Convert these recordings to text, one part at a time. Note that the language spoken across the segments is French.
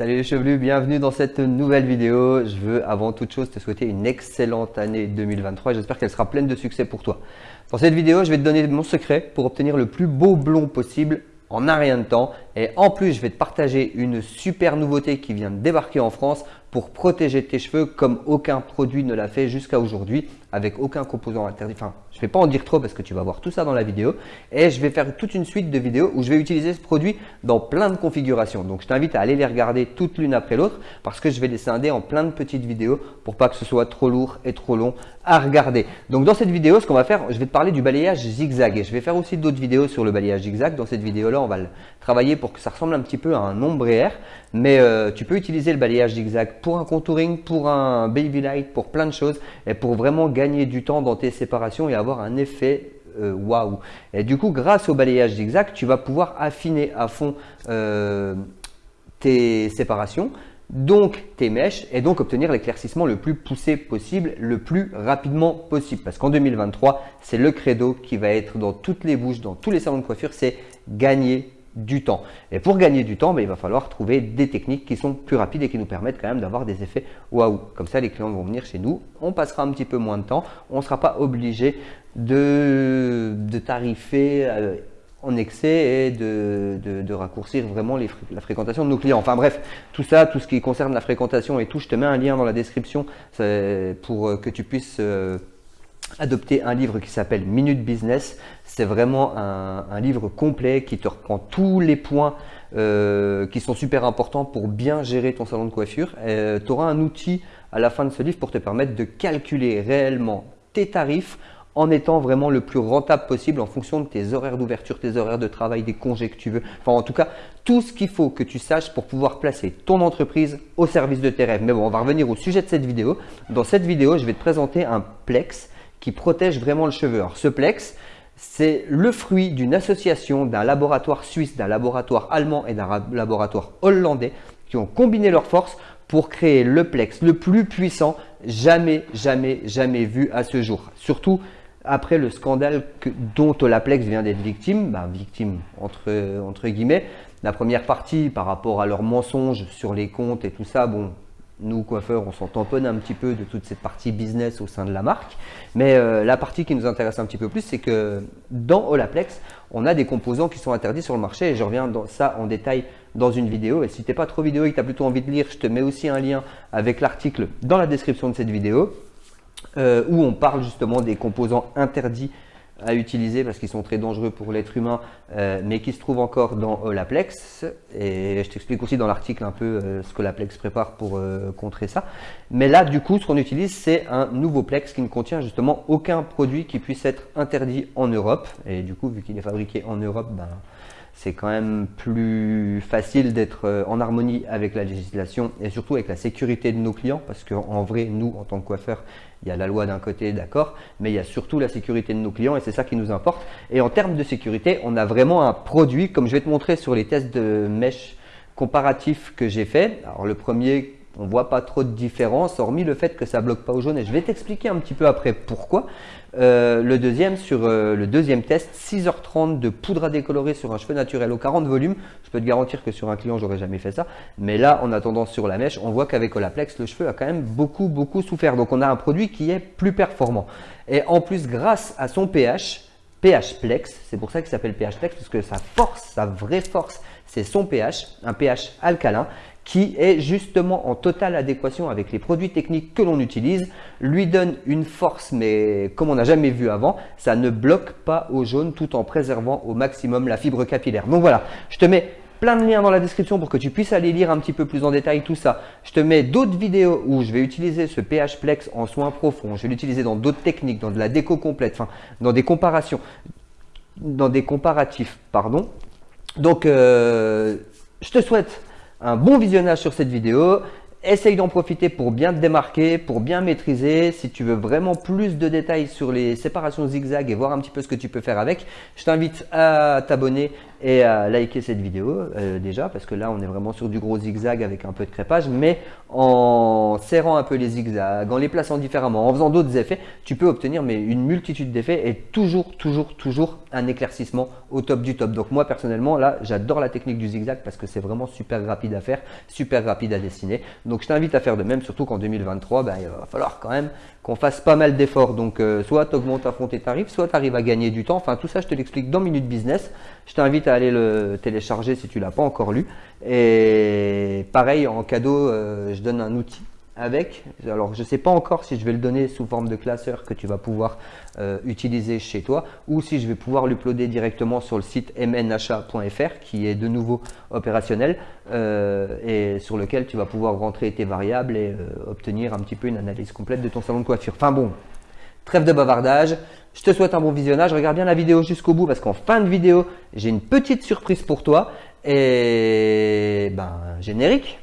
Salut les chevelus, bienvenue dans cette nouvelle vidéo. Je veux avant toute chose te souhaiter une excellente année 2023 et j'espère qu'elle sera pleine de succès pour toi. Dans cette vidéo, je vais te donner mon secret pour obtenir le plus beau blond possible en un rien de temps. Et en plus, je vais te partager une super nouveauté qui vient de débarquer en France pour protéger tes cheveux comme aucun produit ne l'a fait jusqu'à aujourd'hui avec aucun composant interdit. Enfin, je ne vais pas en dire trop parce que tu vas voir tout ça dans la vidéo. Et je vais faire toute une suite de vidéos où je vais utiliser ce produit dans plein de configurations. Donc, je t'invite à aller les regarder toutes l'une après l'autre parce que je vais les scinder en plein de petites vidéos pour pas que ce soit trop lourd et trop long à regarder. Donc, dans cette vidéo, ce qu'on va faire, je vais te parler du balayage zigzag et je vais faire aussi d'autres vidéos sur le balayage zigzag. Dans cette vidéo-là, on va le travailler pour que ça ressemble un petit peu à un ombrière. Mais euh, tu peux utiliser le balayage zigzag pour un contouring, pour un baby light, pour plein de choses et pour vraiment gagner du temps dans tes séparations et avoir un effet euh, waouh. Et du coup, grâce au balayage zigzag, tu vas pouvoir affiner à fond euh, tes séparations, donc tes mèches et donc obtenir l'éclaircissement le plus poussé possible, le plus rapidement possible. Parce qu'en 2023, c'est le credo qui va être dans toutes les bouches, dans tous les salons de coiffure, c'est gagner du temps. Et pour gagner du temps, ben, il va falloir trouver des techniques qui sont plus rapides et qui nous permettent quand même d'avoir des effets waouh. Comme ça, les clients vont venir chez nous, on passera un petit peu moins de temps, on ne sera pas obligé de, de tarifer euh, en excès et de, raccourcir vraiment la fréquentation de nos clients. Enfin bref, tout ça, tout ce qui concerne la fréquentation et tout, je te mets un lien dans la description pour que tu puisses euh, adopter un livre qui s'appelle Minute Business. C'est vraiment un, livre complet qui te reprend tous les points euh, qui sont super importants pour bien gérer ton salon de coiffure. Euh, tu auras un outil à la fin de ce livre pour te permettre de calculer réellement tes tarifs en étant vraiment le plus rentable possible en fonction de tes horaires d'ouverture, tes horaires de travail, des congés que tu veux. Enfin, en tout cas, tout ce qu'il faut que tu saches pour pouvoir placer ton entreprise au service de tes rêves. Mais bon, on va revenir au sujet de cette vidéo. Dans cette vidéo, je vais te présenter un Plex qui protège vraiment le cheveu. Alors, ce Plex, c'est le fruit d'une association d'un laboratoire suisse, d'un laboratoire allemand et d'un laboratoire hollandais qui ont combiné leurs forces pour créer le Plex le plus puissant jamais, jamais, jamais vu à ce jour. Surtout après le scandale dont Olaplex vient d'être victime, bah, victime entre, guillemets, la première partie par rapport à leurs mensonges sur les comptes et tout ça, bon, nous, coiffeurs, on s'en tamponne un petit peu de toute cette partie business au sein de la marque. Mais euh, la partie qui nous intéresse un petit peu plus, c'est que dans Olaplex, on a des composants qui sont interdits sur le marché et je reviens dans ça en détail dans une vidéo. Et si tu n'es pas trop vidéo et que tu as plutôt envie de lire, je te mets aussi un lien avec l'article dans la description de cette vidéo euh, où on parle justement des composants interdits à utiliser parce qu'ils sont très dangereux pour l'être humain, euh, mais qui se trouvent encore dans euh, l'Aplex. Et je t'explique aussi dans l'article un peu euh, ce que l'Aplex prépare pour contrer ça. Mais là, du coup, ce qu'on utilise, c'est un nouveau Plex qui ne contient justement aucun produit qui puisse être interdit en Europe. Et du coup, vu qu'il est fabriqué en Europe, ben, c'est quand même plus facile d'être en harmonie avec la législation et surtout avec la sécurité de nos clients parce qu'en vrai, nous, en tant que coiffeurs, il y a la loi d'un côté, d'accord, mais il y a surtout la sécurité de nos clients et c'est ça qui nous importe. Et en termes de sécurité, on a vraiment un produit, comme je vais te montrer sur les tests de mèche comparatifs que j'ai fait. Alors le premier, on voit pas trop de différence, hormis le fait que ça bloque pas au jaune. Et je vais t'expliquer un petit peu après pourquoi. Euh, le deuxième, sur euh, le deuxième test, 6h30 de poudre à décolorer sur un cheveu naturel au 40 volumes. Je peux te garantir que sur un client, j'aurais jamais fait ça. Mais là, en attendant sur la mèche, on voit qu'avec Olaplex, le cheveu a quand même beaucoup, beaucoup souffert. Donc, on a un produit qui est plus performant. Et en plus, grâce à son pH, pH Plex, c'est pour ça qu'il s'appelle pH Plex, parce que sa force, sa vraie force, c'est son pH, un pH alcalin qui est justement en totale adéquation avec les produits techniques que l'on utilise, lui donne une force mais comme on n'a jamais vu avant, ça ne bloque pas au jaune tout en préservant au maximum la fibre capillaire. Donc voilà, je te mets plein de liens dans la description pour que tu puisses aller lire un petit peu plus en détail tout ça. Je te mets d'autres vidéos où je vais utiliser ce pH Plex en soins profonds. Je vais l'utiliser dans d'autres techniques, dans de la déco complète, enfin dans des comparations, dans des comparatifs, pardon. Donc, euh, je te souhaite un bon visionnage sur cette vidéo. Essaye d'en profiter pour bien te démarquer, pour bien maîtriser. Si tu veux vraiment plus de détails sur les séparations zigzag et voir un petit peu ce que tu peux faire avec, je t'invite à t'abonner et à liker cette vidéo euh, déjà parce que là on est vraiment sur du gros zigzag avec un peu de crépage mais en serrant un peu les zigzags, en les plaçant différemment, en faisant d'autres effets, tu peux obtenir mais une multitude d'effets et toujours, toujours, toujours un éclaircissement au top du top. Donc moi personnellement là j'adore la technique du zigzag parce que c'est vraiment super rapide à faire, super rapide à dessiner. Donc je t'invite à faire de même, surtout qu'en 2023 ben, il va falloir quand même qu'on fasse pas mal d'efforts. Donc euh, soit tu augmentes à fond tes tarifs, soit tu arrives à gagner du temps. Enfin tout ça je te l'explique dans Minute Business. Je t'invite à aller le télécharger si tu l'as pas encore lu. Et pareil en cadeau, euh, je donne un outil Alors, je ne sais pas encore si je vais le donner sous forme de classeur que tu vas pouvoir euh, utiliser chez toi ou si je vais pouvoir l'uploader directement sur le site mnachat.fr qui est de nouveau opérationnel euh, et sur lequel tu vas pouvoir rentrer tes variables et euh, obtenir un petit peu une analyse complète de ton salon de coiffure. Enfin bon, trêve de bavardage. Je te souhaite un bon visionnage. Regarde bien la vidéo jusqu'au bout parce qu'en fin de vidéo, j'ai une petite surprise pour toi. Et ben, générique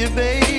you, baby.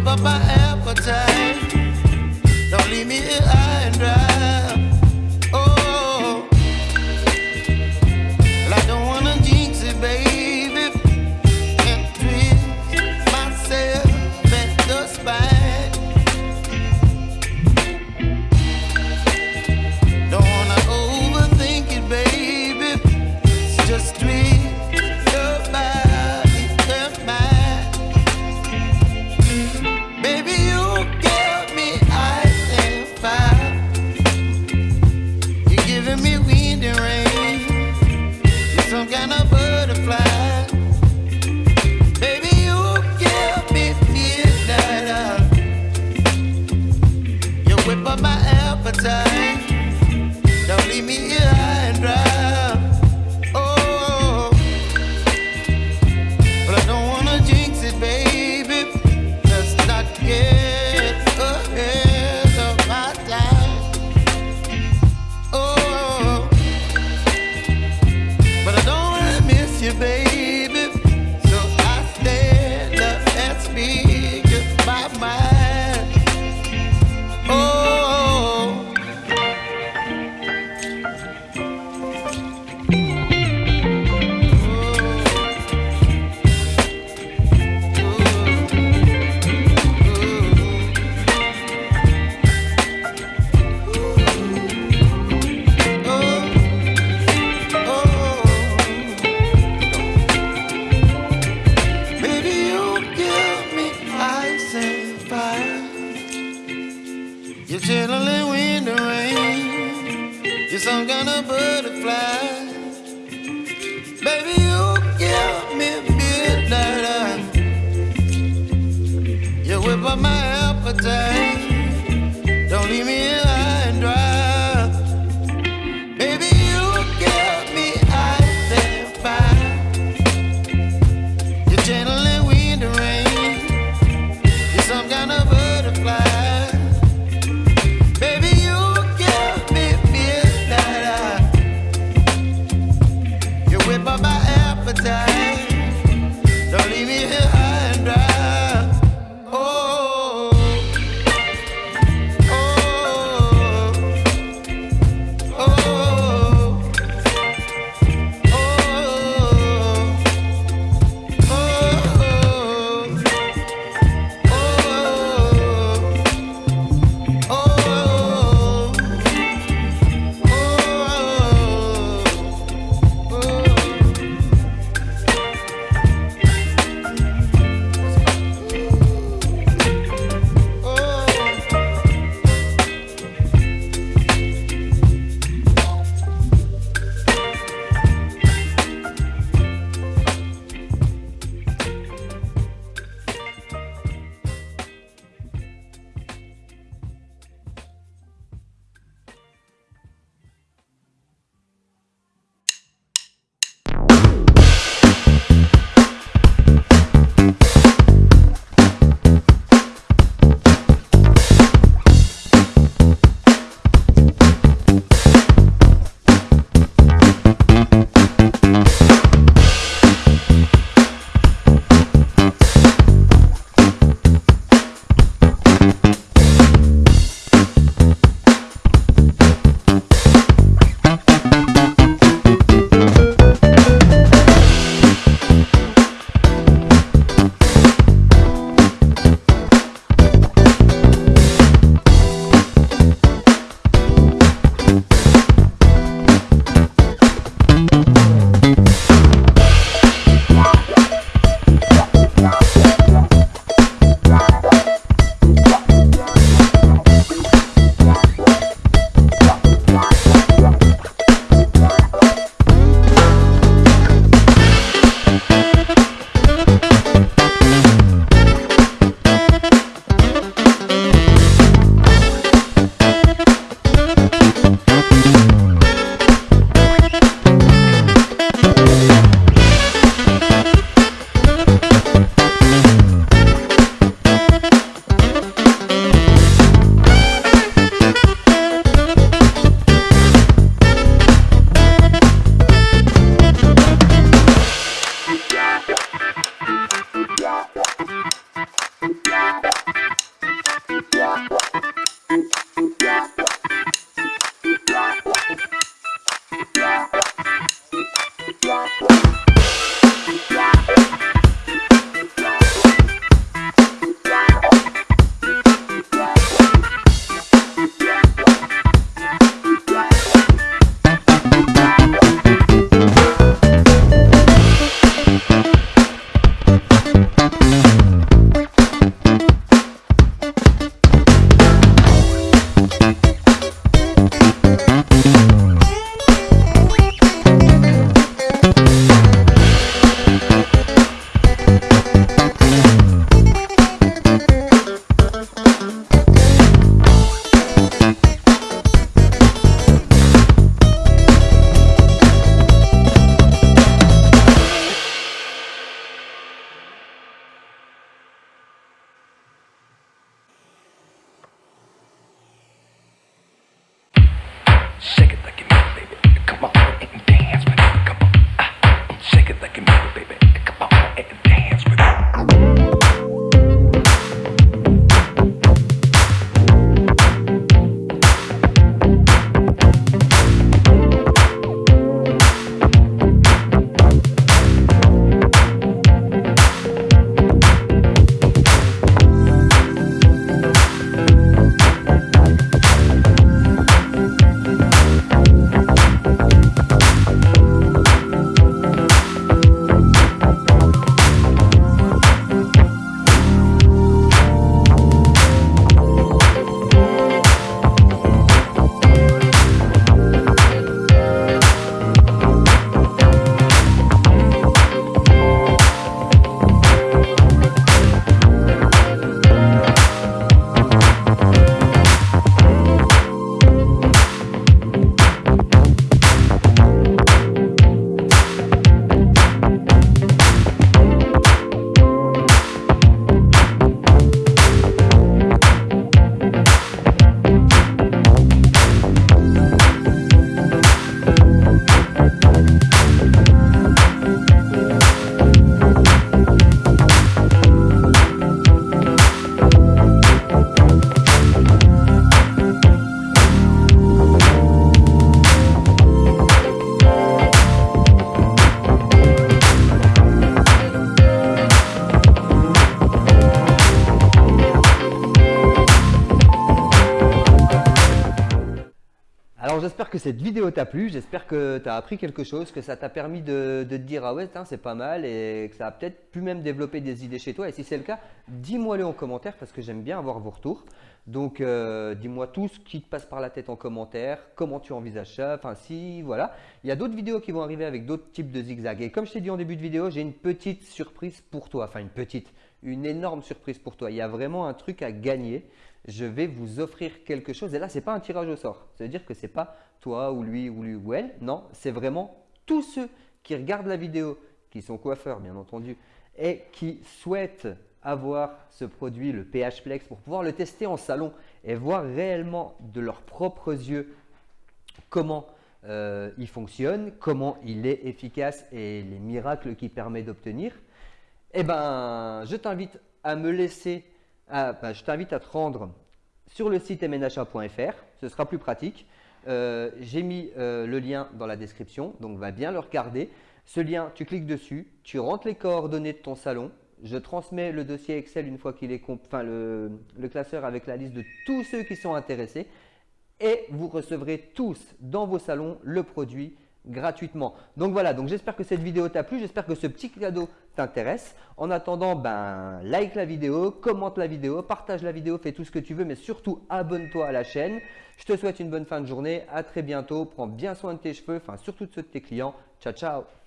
give up my appetite. Don't leave me here high and dry. You're chilling when the rain. You're some kind of butterfly. Baby, you give me midnight. You whip up my appetite. Que cette vidéo t'a plu, j'espère que tu as appris quelque chose, que ça t'a permis de, te dire ah ouais c'est pas mal et que ça a peut-être pu même développer des idées chez toi. Et si c'est le cas, dis-moi-le en commentaire parce que j'aime bien avoir vos retours. Donc euh, dis-moi tout ce qui te passe par la tête en commentaire, comment tu envisages ça, enfin si voilà. Il y a d'autres vidéos qui vont arriver avec d'autres types de zigzags. Et comme je t'ai dit en début de vidéo, j'ai une petite surprise pour toi, enfin une petite, une énorme surprise pour toi. Il y a vraiment un truc à gagner je vais vous offrir quelque chose. Et là, ce n'est pas un tirage au sort. Ça veut dire que ce n'est pas toi ou lui ou lui ou elle. Non, c'est vraiment tous ceux qui regardent la vidéo, qui sont coiffeurs bien entendu, et qui souhaitent avoir ce produit, le PH Flex, pour pouvoir le tester en salon et voir réellement de leurs propres yeux comment euh, il fonctionne, comment il est efficace et les miracles qu'il permet d'obtenir. Eh ben, je t'invite à me laisser ah, bah, je t'invite à te rendre sur le site mnha.fr, ce sera plus pratique. Euh, j'ai mis euh, le lien dans la description, donc va bien le regarder. Ce lien, tu cliques dessus, tu rentres les coordonnées de ton salon. Je transmets le dossier Excel une fois qu'il est, enfin le classeur avec la liste de tous ceux qui sont intéressés et vous recevrez tous dans vos salons le produit gratuitement. Donc voilà, donc j'espère que cette vidéo t'a plu, j'espère que ce petit cadeau t'intéresse. En attendant, ben like la vidéo, commente la vidéo, partage la vidéo, fais tout ce que tu veux, mais surtout abonne-toi à la chaîne. Je te souhaite une bonne fin de journée, à très bientôt, prends bien soin de tes cheveux, enfin surtout de ceux de tes clients. Ciao ciao